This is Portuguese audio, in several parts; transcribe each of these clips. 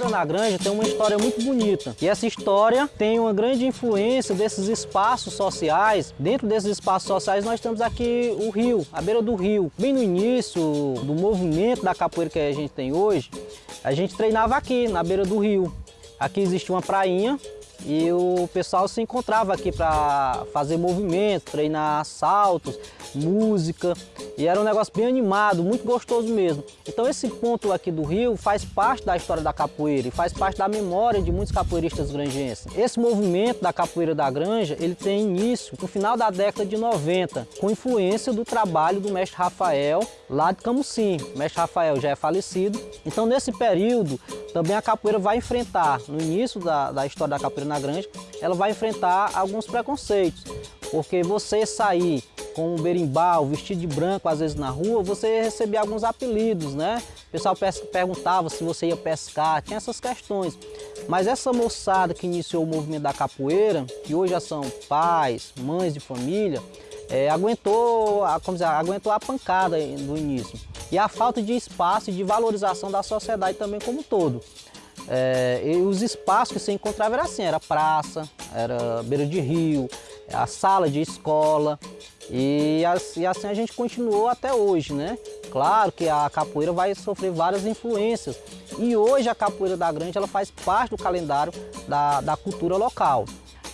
capoeira na granja tem uma história muito bonita. E essa história tem uma grande influência desses espaços sociais. Dentro desses espaços sociais nós temos aqui o rio, a beira do rio. Bem no início do movimento da capoeira que a gente tem hoje, a gente treinava aqui, na beira do rio. Aqui existia uma prainha e o pessoal se encontrava aqui para fazer movimento, treinar saltos, música, e era um negócio bem animado, muito gostoso mesmo. Então esse ponto aqui do rio faz parte da história da capoeira e faz parte da memória de muitos capoeiristas granjenses. Esse movimento da capoeira da granja, ele tem início no final da década de 90, com influência do trabalho do mestre Rafael, lá de Camusim. O mestre Rafael já é falecido. Então nesse período, também a capoeira vai enfrentar, no início da, da história da capoeira na granja, ela vai enfrentar alguns preconceitos. Porque você sair com um berimbau, vestido de branco, às vezes na rua, você recebia alguns apelidos, né? O pessoal perguntava se você ia pescar, tinha essas questões. Mas essa moçada que iniciou o movimento da capoeira, que hoje já são pais, mães de família, é, aguentou, como dizer, aguentou a pancada no início. E a falta de espaço e de valorização da sociedade também como um todo. É, e os espaços que você encontrava era assim, era praça, era beira de rio, a sala de escola, e, e assim a gente continuou até hoje, né? Claro que a capoeira vai sofrer várias influências e hoje a capoeira da Grande ela faz parte do calendário da, da cultura local.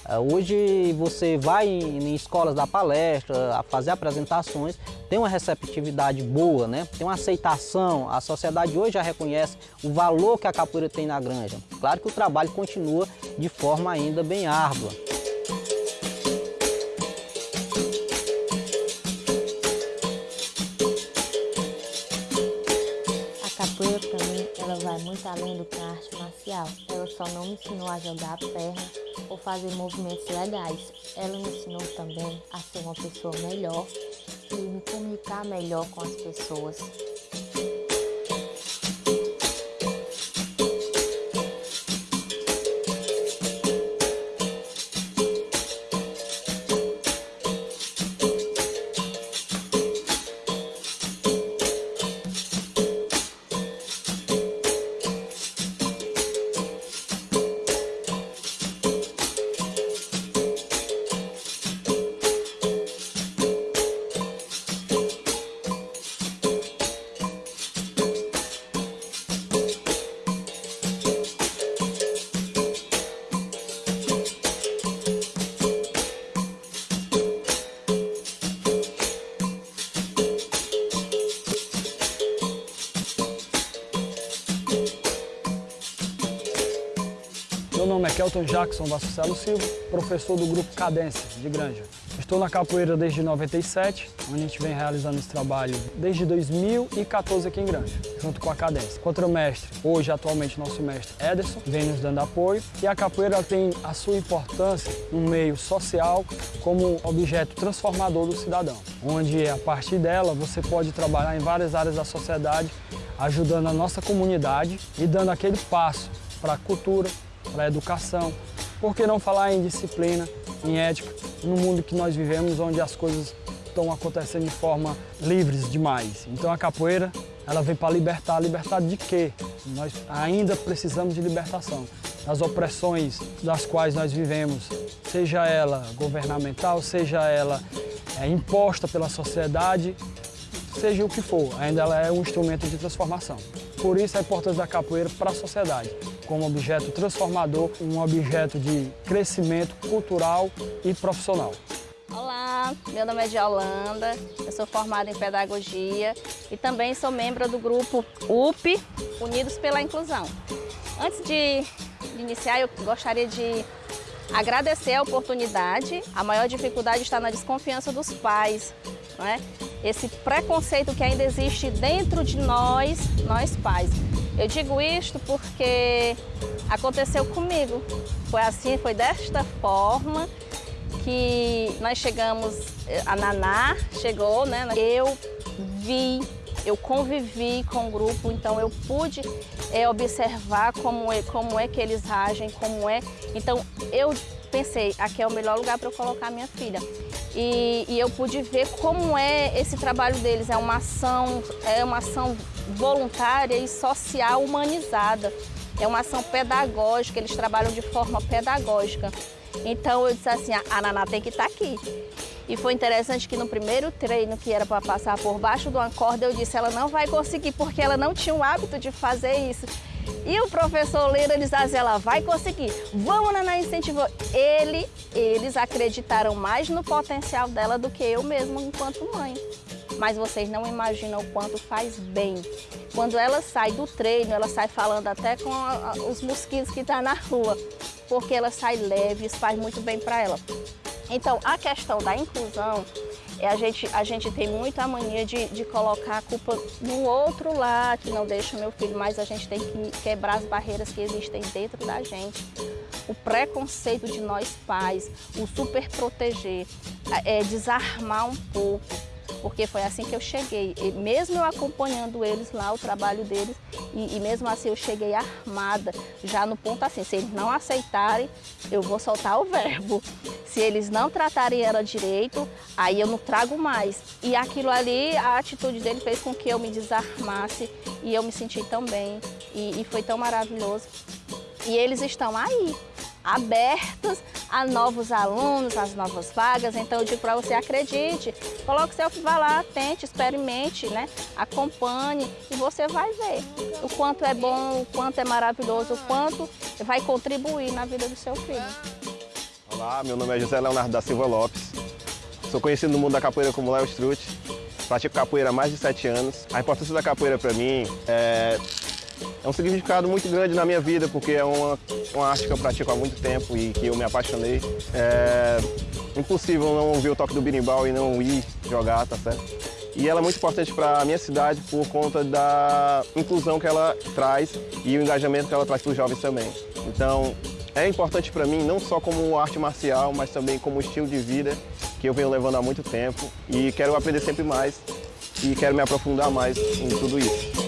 É, hoje você vai em, em escolas da palestra, a fazer apresentações, tem uma receptividade boa, né? tem uma aceitação, a sociedade hoje já reconhece o valor que a capoeira tem na granja. Claro que o trabalho continua de forma ainda bem árdua. Vai muito além do que a arte marcial. Ela só não me ensinou a jogar a perna ou fazer movimentos legais. Ela me ensinou também a ser uma pessoa melhor e me comunicar melhor com as pessoas. Nome é Kelton Jackson Vasconcelos Silva, professor do grupo Cadência, de Granja. Estou na capoeira desde 97, onde a gente vem realizando esse trabalho desde 2014 aqui em Granja, junto com a Cadência. Contra o mestre, hoje atualmente nosso mestre Ederson, vem nos dando apoio e a capoeira tem a sua importância no meio social como objeto transformador do cidadão, onde a partir dela você pode trabalhar em várias áreas da sociedade, ajudando a nossa comunidade e dando aquele passo para a cultura, para a educação. Por que não falar em disciplina, em ética, no mundo que nós vivemos, onde as coisas estão acontecendo de forma livres demais. Então a capoeira, ela vem para libertar. Libertar de quê? Nós ainda precisamos de libertação. Das opressões das quais nós vivemos, seja ela governamental, seja ela é, imposta pela sociedade, seja o que for, ainda ela é um instrumento de transformação. Por isso a importância da capoeira para a sociedade como objeto transformador, um objeto de crescimento cultural e profissional. Olá, meu nome é Diolanda, eu sou formada em Pedagogia e também sou membro do grupo UP, Unidos pela Inclusão. Antes de, iniciar, eu gostaria de agradecer a oportunidade. A maior dificuldade está na desconfiança dos pais, não é? Esse preconceito que ainda existe dentro de nós, nós pais. Eu digo isto porque aconteceu comigo. Foi assim, foi desta forma que nós chegamos, a Naná chegou, né? Eu vi, eu convivi com o grupo, então eu pude é, observar como é, como é que eles agem, como é. Então eu pensei, aqui é o melhor lugar para eu colocar minha filha. E, e, eu pude ver como é esse trabalho deles, é uma ação, é uma ação voluntária e social humanizada. é uma ação pedagógica, eles trabalham de forma pedagógica. Então eu disse assim, a Naná tem que estar aqui. E foi interessante que no primeiro treino que era para passar por baixo de uma corda, eu disse, ela não vai conseguir, porque ela não tinha o hábito de fazer isso. E o professor Leira, diziam, ela vai conseguir, vamos, Naná, incentivou. Ele, eles acreditaram mais no potencial dela do que eu mesma enquanto mãe. Mas vocês não imaginam o quanto faz bem. Quando ela sai do treino, ela sai falando até com os mosquitos que estão tá na rua, porque ela sai leve, isso faz muito bem para ela. Então, a questão da inclusão, é a, gente, a gente tem muito a mania de, de colocar a culpa no outro lá, que não deixa meu filho, mas a gente tem que quebrar as barreiras que existem dentro da gente. O preconceito de nós pais, o super proteger, é, desarmar um pouco porque foi assim que eu cheguei. E mesmo eu acompanhando eles lá, o trabalho deles, e, e, mesmo assim eu cheguei armada, já no ponto assim, se eles não aceitarem, eu vou soltar o verbo. Se eles não tratarem ela direito, aí eu não trago mais. E aquilo ali, a atitude dele fez com que eu me desarmasse e eu me senti tão bem e, e foi tão maravilhoso. E eles estão aí, abertos a novos alunos, as novas vagas. Então eu digo para você, acredite, coloque seu vá lá, tente, experimente, né? acompanhe e você vai ver o quanto é bom, o quanto é maravilhoso, o quanto vai contribuir na vida do seu filho. Olá, meu nome é José Leonardo da Silva Lopes. Sou conhecido no mundo da capoeira como Léo Strut. Pratico capoeira há mais de sete anos. A importância da capoeira para mim é é um significado muito grande na minha vida, porque é uma, uma arte que eu pratico há muito tempo e que eu me apaixonei. É impossível não ouvir o toque do birimbau e não ir jogar, tá certo? E ela é muito importante para a minha cidade por conta da inclusão que ela traz e o engajamento que ela traz para os jovens também. Então, é importante para mim não só como arte marcial, mas também como estilo de vida que eu venho levando há muito tempo e quero aprender sempre mais e quero me aprofundar mais em tudo isso.